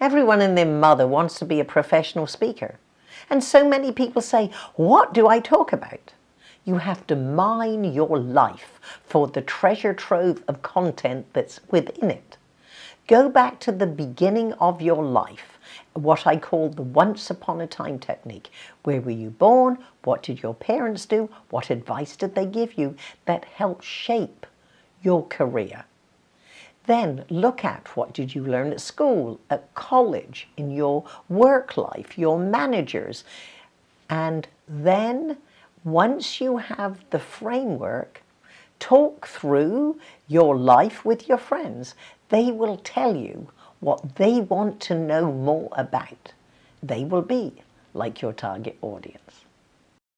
Everyone and their mother wants to be a professional speaker. And so many people say, what do I talk about? You have to mine your life for the treasure trove of content that's within it. Go back to the beginning of your life, what I call the once upon a time technique. Where were you born? What did your parents do? What advice did they give you that helped shape your career? Then look at what did you learn at school, at college, in your work life, your managers. And then once you have the framework, talk through your life with your friends. They will tell you what they want to know more about. They will be like your target audience.